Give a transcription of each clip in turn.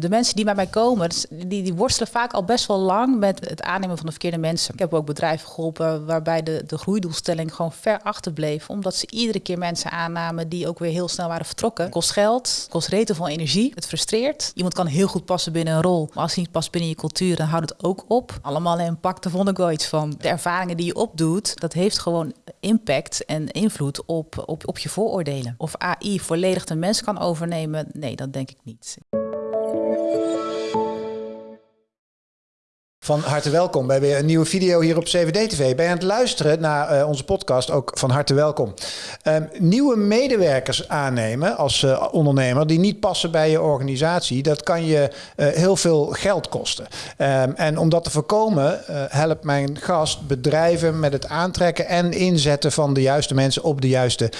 De mensen die bij mij komen, die, die worstelen vaak al best wel lang met het aannemen van de verkeerde mensen. Ik heb ook bedrijven geholpen waarbij de, de groeidoelstelling gewoon ver achterbleef. Omdat ze iedere keer mensen aannamen die ook weer heel snel waren vertrokken. Kost geld, kost reten van energie. Het frustreert. Iemand kan heel goed passen binnen een rol. Maar als hij niet past binnen je cultuur, dan houdt het ook op. Allemaal impact, daar vond ik wel iets van. De ervaringen die je opdoet, dat heeft gewoon impact en invloed op, op, op je vooroordelen. Of AI volledig de mens kan overnemen, nee, dat denk ik niet. Van harte welkom bij weer een nieuwe video hier op CVD-TV. Ben je aan het luisteren naar uh, onze podcast? Ook van harte welkom. Um, nieuwe medewerkers aannemen als uh, ondernemer die niet passen bij je organisatie, dat kan je uh, heel veel geld kosten. Um, en om dat te voorkomen, helpt mijn gast bedrijven met het aantrekken en inzetten van de juiste mensen op de juiste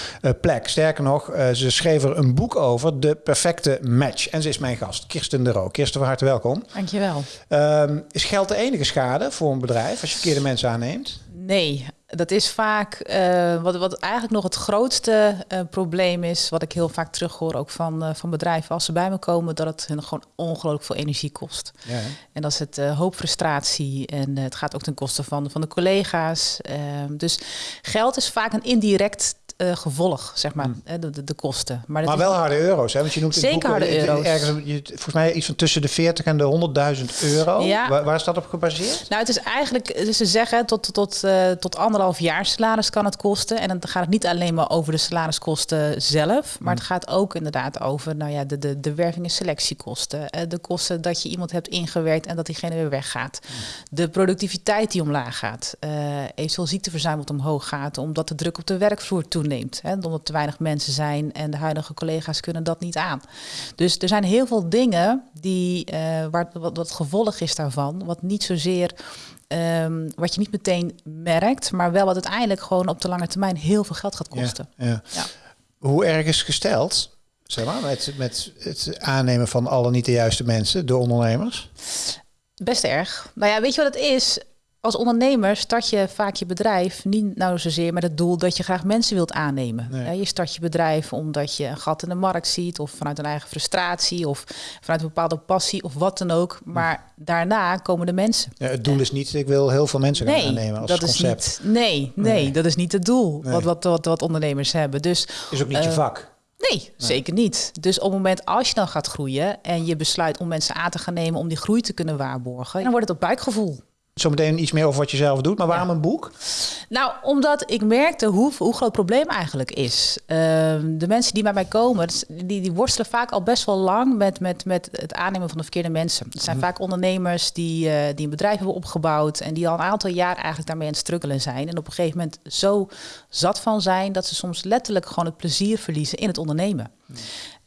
plek. Sterker nog, ze schreef er een boek over, De Perfecte Match. En ze is mijn gast, Kirsten de Roo. Kirsten, van harte welkom. Dankjewel. Um, is geld enige schade voor een bedrijf als je verkeerde mensen aanneemt? Nee, dat is vaak uh, wat, wat eigenlijk nog het grootste uh, probleem is, wat ik heel vaak terughoor ook van, uh, van bedrijven als ze bij me komen, dat het hun gewoon ongelooflijk veel energie kost. Ja, en dat is het hoop frustratie en het gaat ook ten koste van, van de collega's. Ehm, dus geld is vaak een indirect uh, gevolg, zeg maar, hmm. de, de, de, kosten. Maar, maar wel harde euro's, hè? Want je noemt Zeker het boek, harde euro's. Ergens, je, volgens mij iets van tussen de 40 en de 100.000 euro. Ja. Waar, waar, is dat op gebaseerd? Nou, het is eigenlijk, dus ze zeggen tot, tot, uh, tot anderhalf jaar salaris kan het kosten. En dan gaat het niet alleen maar over de salariskosten zelf, maar hmm. het gaat ook inderdaad over nou ja, de, de, de werving- en selectiekosten. Uh, de kosten dat je iemand hebt ingewerkt en dat diegene weer weggaat. Hmm. De productiviteit die omlaag gaat. eventueel ziekteverzuim wat omhoog gaat, omdat de druk op de werkvloer toeneemt toeneemt. Hè, omdat er te weinig mensen zijn en de huidige collega's kunnen dat niet aan. Dus er zijn heel veel dingen die, uh, waar, wat, wat gevolg is daarvan, wat niet zozeer um, wat je niet meteen merkt, maar wel wat uiteindelijk gewoon op de lange termijn heel veel geld gaat kosten. Ja, ja. ja. Hoe erg is gesteld? Zeg maar, met, met het aannemen van alle niet de juiste mensen, de ondernemers? Best erg. Nou ja, weet je wat het is? Als ondernemer start je vaak je bedrijf niet nou zozeer met het doel dat je graag mensen wilt aannemen. Nee. Je start je bedrijf omdat je een gat in de markt ziet, of vanuit een eigen frustratie, of vanuit een bepaalde passie, of wat dan ook. Maar daarna komen de mensen. Ja, het doel is niet, ik wil heel veel mensen nee, aannemen als dat concept. Is niet, nee, nee, nee, dat is niet het doel wat, wat, wat, wat ondernemers hebben. Dus, is ook niet je eh, vak. Nee, nee, zeker niet. Dus op het moment als je dan gaat groeien en je besluit om mensen aan te gaan nemen om die groei te kunnen waarborgen, dan wordt het op buikgevoel. Zometeen iets meer over wat je zelf doet, maar waarom een boek? Nou, omdat ik merkte hoe, hoe groot het probleem eigenlijk is. Uh, de mensen die bij mij komen, die, die worstelen vaak al best wel lang met, met, met het aannemen van de verkeerde mensen. Het zijn mhm. vaak ondernemers die, uh, die een bedrijf hebben opgebouwd en die al een aantal jaar eigenlijk daarmee aan het struggelen zijn. En op een gegeven moment zo zat van zijn dat ze soms letterlijk gewoon het plezier verliezen in het ondernemen. Mhm.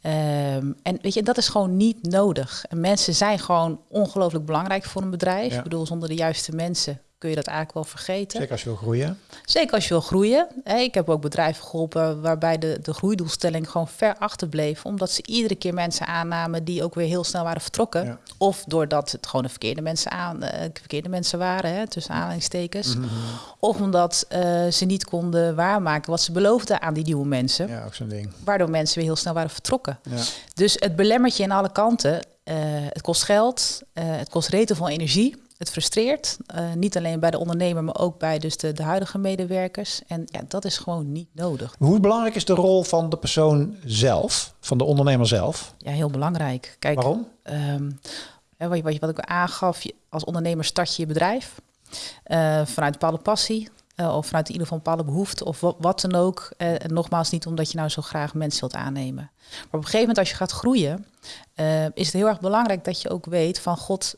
Um, en weet je, dat is gewoon niet nodig. En mensen zijn gewoon ongelooflijk belangrijk voor een bedrijf. Ik bedoel, zonder de juiste mensen kun je dat eigenlijk wel vergeten. Zeker als je wil groeien. Zeker als je wil groeien. Ik heb ook bedrijven geholpen waarbij de, de groeidoelstelling gewoon ver achterbleef. Omdat ze iedere keer mensen aannamen die ook weer heel snel waren vertrokken. Of doordat het gewoon de verkeerde mensen, aan, uh, verkeerde mensen waren, hè, tussen aanhalingstekens. Mm Of omdat uh, ze niet konden waarmaken wat ze beloofden aan die nieuwe mensen. Ja, ook zo'n ding. Waardoor mensen weer heel snel waren vertrokken. Ja. Dus het belemmert je in alle kanten. Uh, het kost geld, het kost reten van energie. Het frustreert, uh, niet alleen bij de ondernemer, maar ook bij dus de, de huidige medewerkers. En ja, dat is gewoon niet nodig. Hoe belangrijk is de rol van de persoon zelf, van de ondernemer zelf? Ja, heel belangrijk. Kijk, Waarom? Um, wat, wat, ik aangaf, als ondernemer start je je bedrijf uh, vanuit bepaalde passie. Uh, of vanuit ieder geval een bepaalde behoefte of wat, dan ook. En nogmaals, niet omdat je nou zo graag mensen wilt aannemen. Maar op een gegeven moment als je gaat groeien, uh, is het heel erg belangrijk dat je ook weet van God,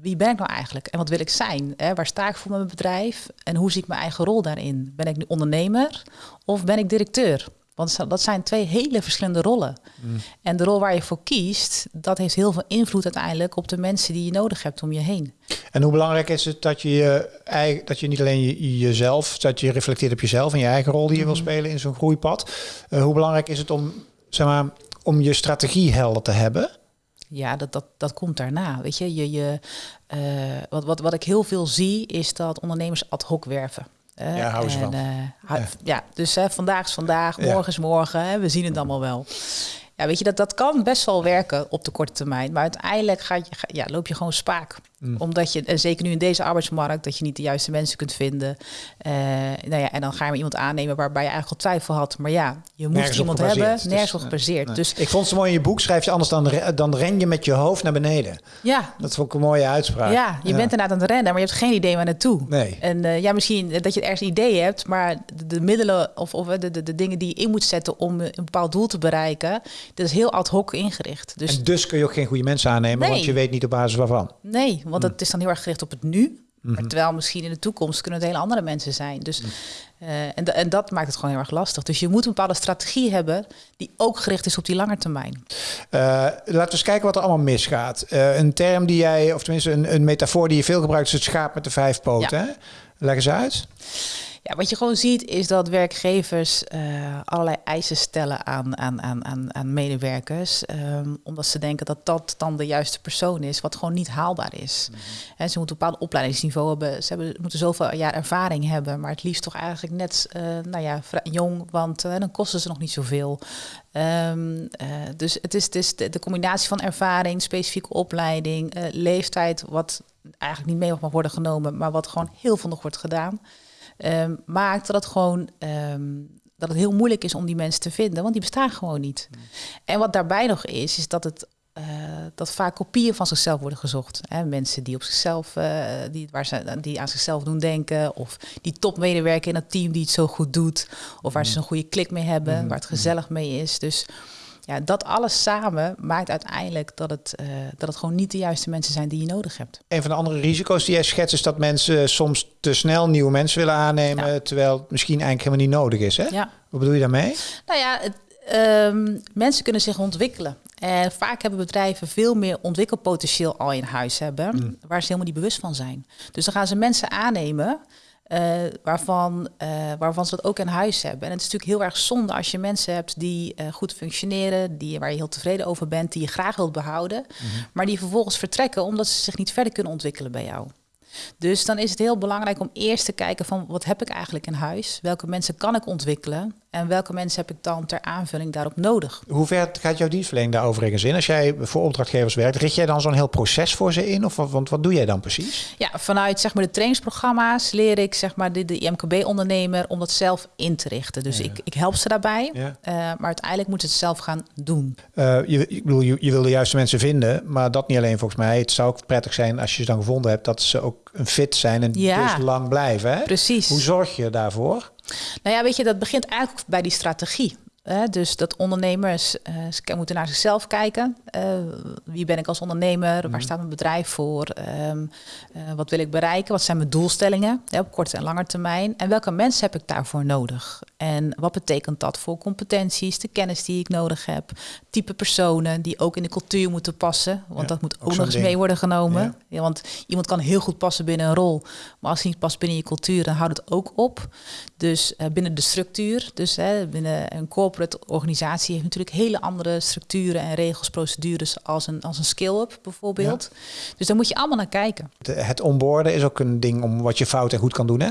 wie ben ik nou eigenlijk en wat wil ik zijn? Hè? Waar sta ik voor mijn bedrijf en hoe zie ik mijn eigen rol daarin? Ben ik nu ondernemer of ben ik directeur? Want dat zijn twee hele verschillende rollen. Mm. En de rol waar je voor kiest, dat heeft heel veel invloed uiteindelijk op de mensen die je nodig hebt om je heen. En hoe belangrijk is het dat je, eigen, dat je niet alleen je, jezelf, dat je reflecteert op jezelf en je eigen rol die je wil mm. spelen in zo'n groeipad. Uh, hoe belangrijk is het om, zeg maar, om je strategie helder te hebben? Ja, dat, dat, dat komt daarna. Weet je, je, je uh, wat, wat, wat ik heel veel zie, is dat ondernemers ad hoc werven. Uh, ja, hou ze. Uh, ja. ja. dus vandaag is vandaag, morgen is morgen. we zien het allemaal wel. Ja, weet je, dat, dat kan best wel werken op de korte termijn. Maar uiteindelijk je, ja, loop je gewoon spaak. Mm. Omdat je, en zeker nu in deze arbeidsmarkt, dat je niet de juiste mensen kunt vinden. Uh, nou ja, en dan ga je iemand aannemen waarbij je eigenlijk al twijfel had. Maar ja, je moet iemand hebben, nergens op gebaseerd. Dus, ik vond het mooi in je boek, schrijf je anders dan, dan ren je met je hoofd naar beneden. Ja. Dat vond ik een mooie uitspraak. Ja, je bent inderdaad aan het rennen, maar je hebt geen idee waar naartoe. Nee. En uh, ja, misschien dat je ergens een idee hebt, maar de, de middelen of, of de, de, de, dingen die je in moet zetten om een bepaald doel te bereiken, dat is heel ad hoc ingericht. Dus, en dus kun je ook geen goede mensen aannemen, want je weet niet op basis waarvan. Nee, want het is dan heel erg gericht op het nu. Maar mhm. terwijl misschien in de toekomst kunnen het hele andere mensen zijn. Dus, mhm. uh, en, en, dat maakt het gewoon heel erg lastig. Dus je moet een bepaalde strategie hebben die ook gericht is op die lange termijn. Uh, laten we eens kijken wat er allemaal misgaat. Uh, een term die jij, of tenminste een, een, metafoor die je veel gebruikt, is het schaap met de vijf poten. Leg eens uit. Ja, wat je gewoon ziet is dat werkgevers uh, allerlei eisen stellen aan, aan, aan, aan, medewerkers. Um, omdat ze denken dat dat dan de juiste persoon is, wat gewoon niet haalbaar is. Mm ze moeten een bepaald opleidingsniveau hebben. Ze hebben, moeten zoveel jaar ervaring hebben, maar het liefst toch eigenlijk net uh, nou ja, jong, want uh, dan kosten ze nog niet zoveel. Um, dus het is, het is de, de, combinatie van ervaring, specifieke opleiding, leeftijd, wat eigenlijk niet mee mag worden genomen, maar wat gewoon heel veel nog wordt gedaan um, maakt dat het gewoon um, dat het heel moeilijk is om die mensen te vinden, want die bestaan gewoon niet. Hmm. En wat daarbij nog is, is dat het uh, dat vaak kopieën van zichzelf worden gezocht. Hè? Mensen die op zichzelf, uh, die, waar ze, die aan zichzelf doen denken, of die topmedewerker in het team die het zo goed doet, of waar ze hmm. een goede klik mee hebben, hmm. waar het gezellig mee is. Dus ja, dat alles samen maakt uiteindelijk dat het, uh, dat het gewoon niet de juiste mensen zijn die je nodig hebt. Een van de andere risico's die jij schetst is dat mensen soms te snel nieuwe mensen willen aannemen, terwijl het misschien eigenlijk helemaal niet nodig is. Hè? Ja. Wat bedoel je daarmee? Nou ja, het, um, mensen kunnen zich ontwikkelen. En vaak hebben bedrijven veel meer ontwikkelpotentieel al in huis hebben, mm. waar ze helemaal niet bewust van zijn. Dus dan gaan ze mensen aannemen uh, waarvan, uh, waarvan ze dat ook in huis hebben. En het is natuurlijk heel erg zonde als je mensen hebt die uh, goed functioneren, die, waar je heel tevreden over bent, die je graag wilt behouden, mm -hmm. maar die vervolgens vertrekken omdat ze zich niet verder kunnen ontwikkelen bij jou. Dus dan is het heel belangrijk om eerst te kijken van wat heb ik eigenlijk in huis? Welke mensen kan ik ontwikkelen? En welke mensen heb ik dan ter aanvulling daarop nodig? Hoe ver gaat jouw dienstverlening daar overigens in? Als jij voor opdrachtgevers werkt, richt jij dan zo'n heel proces voor ze in? Of want wat doe jij dan precies? Ja, vanuit zeg maar de trainingsprogramma's leer ik zeg maar de, de IMKB-ondernemer om dat zelf in te richten. Dus ik, ik help ze daarbij, ja. uh, maar uiteindelijk moeten ze het zelf gaan doen. Uh, je, ik bedoel, je, je wil de juiste mensen vinden, maar dat niet alleen volgens mij. Het zou ook prettig zijn als je ze dan gevonden hebt, dat ze ook fit zijn en ja. dus lang blijven. Hè? Precies. Hoe zorg je daarvoor? Nou ja, weet je, dat begint eigenlijk bij die strategie. Hè? Dus dat ondernemers uh, moeten naar zichzelf kijken. Uh, wie ben ik als ondernemer? Waar mhm. staat mijn bedrijf voor? Um, uh, wat wil ik bereiken? Wat zijn mijn doelstellingen hè, op korte en lange termijn? En welke mensen heb ik daarvoor nodig? En wat betekent dat voor competenties, de kennis die ik nodig heb, type personen die ook in de cultuur moeten passen, want dat moet ook, nog eens mee worden genomen. Ja. want iemand kan heel goed passen binnen een rol, maar als hij niet past binnen je cultuur, dan houdt het ook op. Dus binnen de structuur, dus hè, binnen een corporate organisatie heeft natuurlijk hele andere structuren en regels, procedures als een, als een skill-up bijvoorbeeld. Dus daar moet je allemaal naar kijken. Het onboorden is ook een ding om wat je fout en goed kan doen, hè?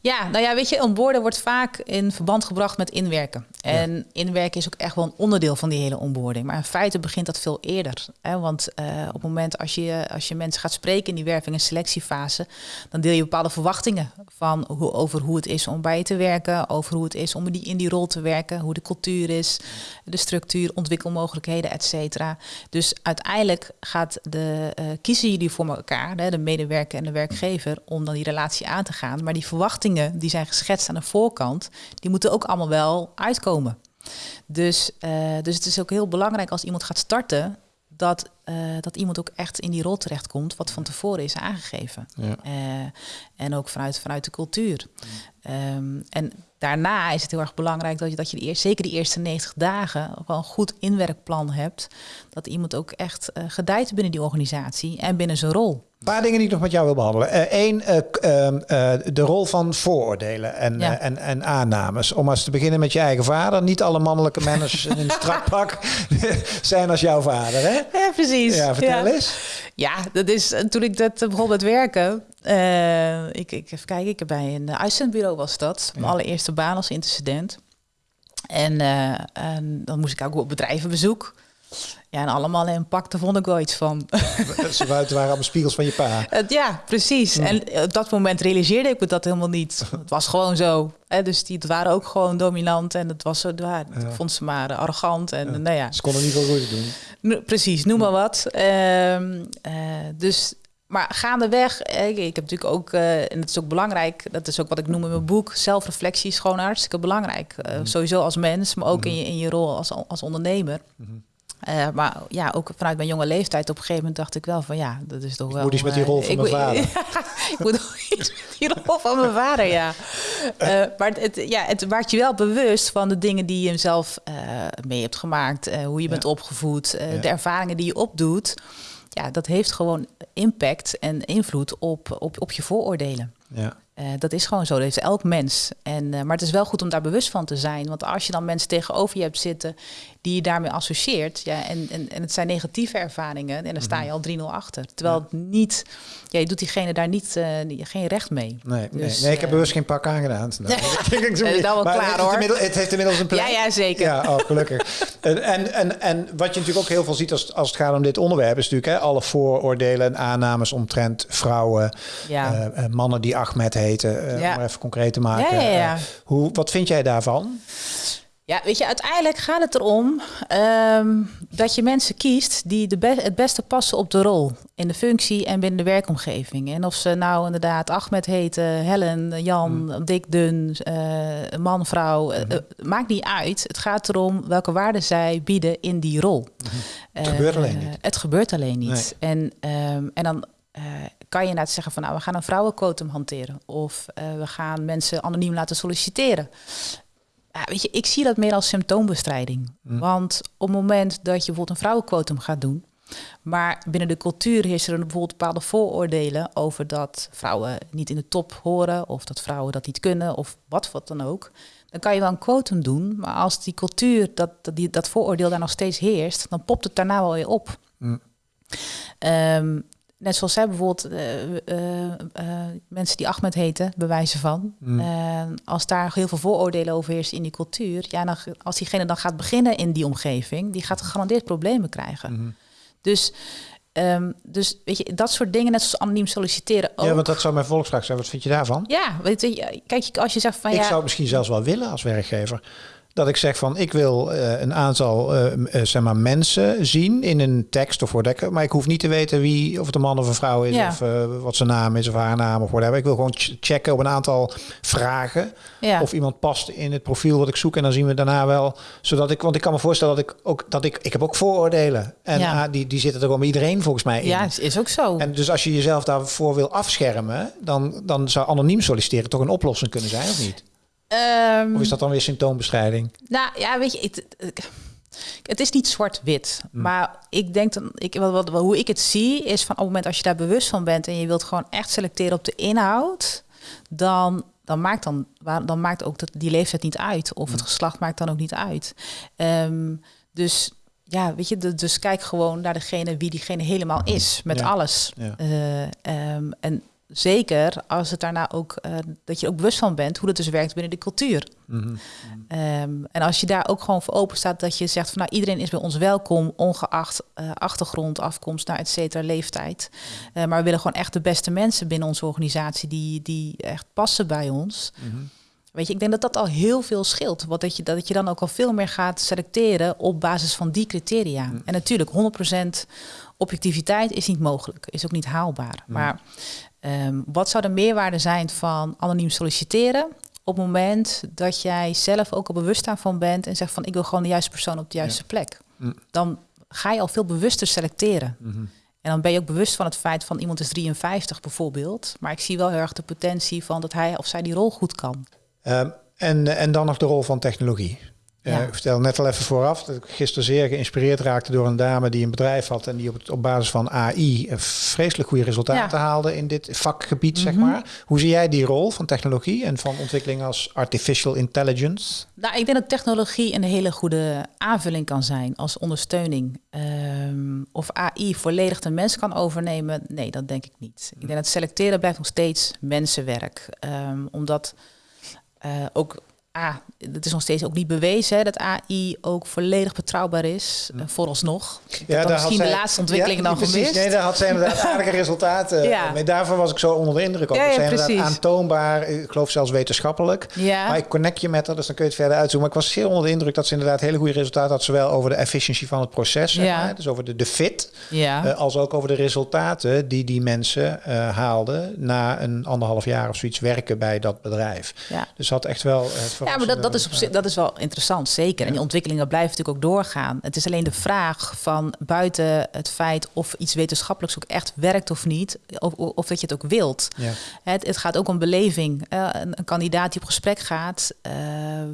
Ja, nou ja, weet je, onboorden wordt vaak in verband gebracht met inwerken. En inwerken is ook echt wel een onderdeel van die hele onboarding. Maar in feite begint dat veel eerder. Hè? Want uh, op het moment als je, als je mensen gaat spreken in die werving- en selectiefase, dan deel je bepaalde verwachtingen van hoe, over hoe het is om bij je te werken, over hoe het is om die, in die rol te werken, hoe de cultuur is, de structuur, ontwikkelmogelijkheden, et cetera. Dus uiteindelijk gaat de, uh, kiezen jullie voor elkaar, de medewerker en de werkgever, om dan die relatie aan te gaan. Maar die verwachtingen die zijn geschetst aan de voorkant, die moeten ook allemaal wel uitkomen. Dus, uh, dus het is ook heel belangrijk als iemand gaat starten, dat, uh, dat iemand ook echt in die rol terechtkomt, wat van tevoren is aangegeven. Ja. Uh, en ook vanuit, vanuit de cultuur. Um, en daarna is het heel erg belangrijk dat je, dat je die eerst, zeker die eerste 90 dagen ook wel een goed inwerkplan hebt. Dat iemand ook echt uh, gedijt binnen die organisatie en binnen zijn rol. Een paar dingen die ik nog met jou wil behandelen. Eén, uh, uh, uh, de rol van vooroordelen en, ja. en, en aannames. Om eens te beginnen met je eigen vader. Niet alle mannelijke managers in een strakpak zijn als jouw vader, hè? Ja, precies. Ja, vertel eens. Ja, dat is toen ik dat begon met werken. ik, ik even kijken, ik heb bij een uitzendbureau was dat. Mijn allereerste baan als intercedent. En, eh, en dan moest ik ook op bedrijvenbezoek. Ja, en allemaal in pak, daar vond ik wel iets van. Ze waren allemaal spiegels van je pa. Ja, precies. En op dat moment realiseerde ik me dat helemaal niet. Het was gewoon zo. Hè? Dus die waren ook gewoon dominant. En het was zo, ja, ik vond ze maar eh, arrogant. En nou ja, Ze konden niet veel goed doen. No- precies, noem maar wat. Ehm, eh, dus, maar gaandeweg, eh, ik, ik heb natuurlijk ook, eh, en dat is ook belangrijk, dat is ook wat ik noem in mijn boek, zelfreflectie is gewoon hartstikke belangrijk. Eh, Sowieso als mens, maar ook in, je, in je rol als, als ondernemer. Eh, maar ja, ook vanuit mijn jonge leeftijd op een gegeven moment dacht ik wel van ja, dat is toch wel... moet iets met die eh, rol van ik mijn vader. ik moet iets met die rol van mijn vader, ja. Eh, maar het, ja, het maakt je wel bewust van de dingen die je zelf mee hebt gemaakt. hoe je bent opgevoed, Ja. de ervaringen die je opdoet. Ja, dat heeft gewoon impact en invloed op, op, op je vooroordelen. Ja. Eh, dat is gewoon zo, dat heeft elk mens. En, eh, maar het is wel goed om daar bewust van te zijn. Want als je dan mensen tegenover je hebt zitten die je daarmee associeert, ja, en, en, en het zijn negatieve ervaringen, en dan sta je al 3-0 achter. Terwijl het niet, ja, je doet diegene daar niet, eh, geen recht mee. Nee, nee, Dus, nee, ik heb bewust geen pak aangedaan. Nou, Dat is wel maar klaar, het, heeft hoor. inmiddels- het heeft inmiddels een plek. Ja, ja, zeker. Ja, oh, gelukkig. en, en, en, en wat je natuurlijk ook heel veel ziet als, als het gaat om dit onderwerp... is natuurlijk hè, alle vooroordelen en aannames omtrent vrouwen... Ja. mannen die Ahmed heten, eh, Ja. om maar even concreet te maken. Ja, ja, ja. Eh, hoe, wat vind jij daarvan? Ja, weet je, uiteindelijk gaat het erom ehm, dat je mensen kiest die de be- het beste passen op de rol in de functie en binnen de werkomgeving. En of ze nou inderdaad Ahmed heten, Helen, Jan, Dick, Dun, eh, man, vrouw, eh, maakt niet uit. Het gaat erom welke waarden zij bieden in die rol. Het gebeurt alleen niet. Het gebeurt alleen niet. En, ehm, en dan kan je inderdaad zeggen van nou, we gaan een vrouwenquotum hanteren. Of eh, we gaan mensen anoniem laten solliciteren. Ja, weet je, ik zie dat meer als symptoombestrijding. Want op het moment dat je bijvoorbeeld een vrouwenquotum gaat doen, maar binnen de cultuur heersen er bijvoorbeeld bepaalde vooroordelen over dat vrouwen niet in de top horen, of dat vrouwen dat niet kunnen, of wat wat dan ook. Dan kan je wel een quotum doen, maar als die cultuur, dat, dat, die, dat vooroordeel daar nog steeds heerst, dan popt het daarna wel weer op. Mm. Ehm, net zoals zij bijvoorbeeld eh, eh, eh, mensen die Ahmed heten, bewijzen van. Mm. Eh, als daar heel veel vooroordelen over heersen in die cultuur, ja, dan, als diegene dan gaat beginnen in die omgeving, die gaat gegarandeerd problemen krijgen. Mhm. Dus, ehm, dus weet je, dat soort dingen, net zoals anoniem solliciteren ook. Ja, want dat zou mijn volksvraag zijn. Wat vind je daarvan? Ja, weet je, kijk, als je zegt van ik ja, zou het misschien zelfs wel willen als werkgever. Dat ik zeg van ik wil eh, een aantal eh, zeg maar mensen zien in een tekst of whatever. Maar ik hoef niet te weten wie, of het een man of een vrouw is. Ja. Of wat zijn naam is of haar naam of whatever. Ik wil gewoon ch- checken op een aantal vragen. ja. Of iemand past in het profiel wat ik zoek. En dan zien we daarna wel. Zodat ik, want ik kan me voorstellen dat ik ook dat ik. Ik heb ook vooroordelen. En Ja. ah, die, die zitten er gewoon bij iedereen volgens mij in. ja, is ook zo. En dus als je jezelf daarvoor wil afschermen, dan, dan zou anoniem solliciteren toch een oplossing kunnen zijn, of niet? Ehm, Of is dat dan weer symptoombestrijding? Nou ja, weet je, het, is niet zwart-wit. Maar ik denk dan, ik, wat, wat, hoe ik het zie, is van op het moment als je daar bewust van bent en je wilt gewoon echt selecteren op de inhoud, dan, dan maakt dan, dan maakt ook dat, die leeftijd niet uit. Of het geslacht maakt dan ook niet uit. Ehm, dus ja, weet je, dus kijk gewoon naar degene wie diegene helemaal is, met Ja. alles. Ja. Eh, ehm, en zeker als het daarna ook, eh, dat je ook bewust van bent hoe dat dus werkt binnen de cultuur. Mhm. Ehm, en als je daar ook gewoon voor open staat, dat je zegt van nou iedereen is bij ons welkom, ongeacht eh, achtergrond, afkomst, nou et cetera, leeftijd. Eh, maar we willen gewoon echt de beste mensen binnen onze organisatie die, die echt passen bij ons. Mhm. Weet je, ik denk dat dat al heel veel scheelt. Want dat je, dat je dan ook al veel meer gaat selecteren op basis van die criteria. En natuurlijk, 100% objectiviteit is niet mogelijk, is ook niet haalbaar. Maar ehm, wat zou de meerwaarde zijn van anoniem solliciteren? Op het moment dat jij zelf ook al bewust daarvan bent en zegt van ik wil gewoon de juiste persoon op de juiste plek. Mm. Dan ga je al veel bewuster selecteren. Mhm. En dan ben je ook bewust van het feit van iemand is 53 bijvoorbeeld. Maar ik zie wel heel erg de potentie van dat hij of zij die rol goed kan. Ehm, en, en dan nog de rol van technologie. Eh, ik vertel net al even vooraf dat ik gisteren zeer geïnspireerd raakte door een dame die een bedrijf had en die op, het, op basis van AI een vreselijk goede resultaten haalde in dit vakgebied, zeg Mhm. maar. Hoe zie jij die rol van technologie en van ontwikkeling als artificial intelligence? Nou, ik denk dat technologie een hele goede aanvulling kan zijn als ondersteuning. Ehm, of AI volledig de mens kan overnemen, nee, dat denk ik niet. Ik denk dat selecteren blijft nog steeds mensenwerk. Ehm, omdat eh, ook ah, het is nog steeds ook niet bewezen hè, dat AI ook volledig betrouwbaar is. Uh, vooralsnog. Ja, daar misschien de laatste ontwikkeling dan precies, gemist. Nee, daar had ze inderdaad aardige resultaten. ja. mee. Daarvan was ik zo onder de indruk. Ook. Ja, ja, inderdaad aantoonbaar, ik geloof zelfs wetenschappelijk. Ja. Maar ik connect je met haar, dus dan kun je het verder uitzoeken. Maar ik was zeer onder de indruk dat ze inderdaad hele goede resultaten had. Zowel over de efficiëntie van het proces, zeg maar, dus over de, de fit. Ja. Uh, als ook over de resultaten die die mensen uh, haalden na een anderhalf jaar of zoiets werken bij dat bedrijf. Ja. Dus had echt wel. Ja, maar dat, dat, is op zich, dat is wel interessant, zeker. En die ontwikkelingen blijven natuurlijk ook doorgaan. Het is alleen de vraag van buiten het feit of iets wetenschappelijks ook echt werkt of niet, of, of dat je het ook wilt. Ja. Het, het gaat ook om beleving. Uh, een, een, kandidaat die op gesprek gaat, uh,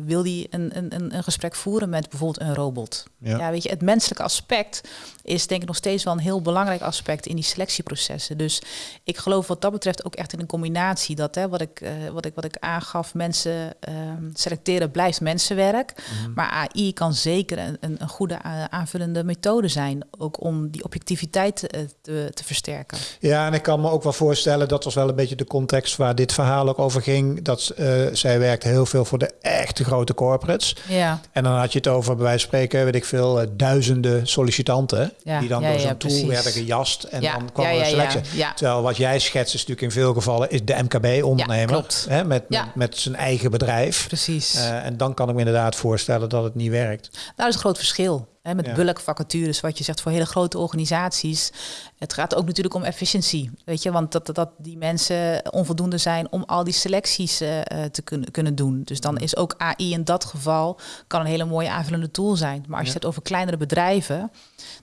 wil die een, een, een gesprek voeren met bijvoorbeeld een robot. Ja. ja. weet je, het menselijke aspect is denk ik nog steeds wel een heel belangrijk aspect in die selectieprocessen. Dus ik geloof wat dat betreft ook echt in een combinatie dat, hè, wat, ik, uh, wat, ik, wat ik aangaf, mensen ehm, selecteren blijft mensenwerk. Mhm. Maar AI kan zeker een, een, goede eh, aanvullende methode zijn, ook om die objectiviteit eh, te, te, versterken. Ja, en ik kan me ook wel voorstellen, dat was wel een beetje de context waar dit verhaal ook over ging, dat zij werkt heel veel voor de echte grote corporates. Ja. En dan had je het over, bij wijze van spreken, weet ik veel, duizenden sollicitanten die dan door zo'n tool werden gejast en dan kwam er selectie. Terwijl wat jij schetst is natuurlijk in veel gevallen is de MKB-ondernemer hè, met, met, met, zijn eigen bedrijf. Precies. Uh, en dan kan ik me inderdaad voorstellen dat het niet werkt. Nou, dat is een groot verschil. Hè, met ja. vacatures, wat je zegt voor hele grote organisaties. Het gaat ook natuurlijk om efficiëntie. Weet je, want dat, dat, die mensen onvoldoende zijn om al die selecties uh, te kunnen, kunnen doen. Dus dan is ook AI in dat geval kan een hele mooie aanvullende tool zijn. Maar als je het over kleinere bedrijven,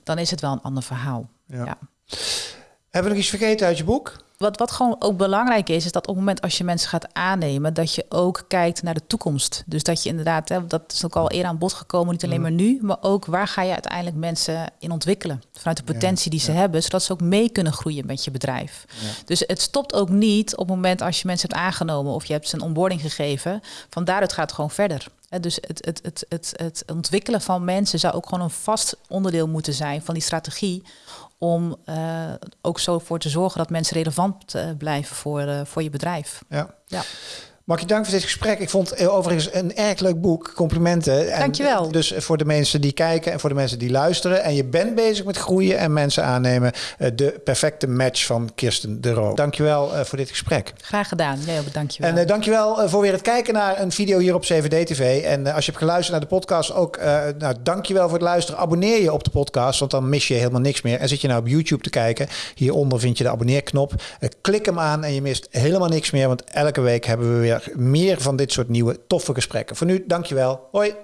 dan is het wel een ander verhaal. Ja. Hebben we nog iets vergeten uit je boek? Wat, wat gewoon ook belangrijk is, is dat op het moment als je mensen gaat aannemen, dat je ook kijkt naar de toekomst. Dus dat je inderdaad, hè, dat is ook al eerder aan bod gekomen, niet alleen mm. maar nu, maar ook waar ga je uiteindelijk mensen in ontwikkelen. Vanuit de potentie die ze hebben, zodat ze ook mee kunnen groeien met je bedrijf. Dus het stopt ook niet op het moment als je mensen hebt aangenomen of je hebt ze een onboarding gegeven. Van daaruit gaat het gewoon verder. Dus het, het, het, het, het ontwikkelen van mensen zou ook gewoon een vast onderdeel moeten zijn van die strategie om uh, ook zo voor te zorgen dat mensen relevant uh, blijven voor, uh, voor je bedrijf. Ja. ja. Mag je dank voor dit gesprek. Ik vond het overigens een erg leuk boek. Complimenten. En Dankjewel. Dus voor de mensen die kijken en voor de mensen die luisteren. En je bent bezig met groeien en mensen aannemen. Eh, de perfecte match van Kirsten de Roo. Dankjewel voor dit gesprek. Graag gedaan. Jij ook dankjewel. En dankjewel voor weer het kijken naar een video hier op CVD TV. En als je hebt geluisterd naar de podcast ook. nou, dankjewel voor het luisteren. Abonneer je op de podcast, want dan mis je helemaal niks meer. En zit je nou op YouTube te kijken. Hieronder vind je de abonneerknop. klik hem aan en je mist helemaal niks meer. Want elke week hebben we weer meer van dit soort nieuwe toffe gesprekken. Voor nu, dankjewel. Hoi.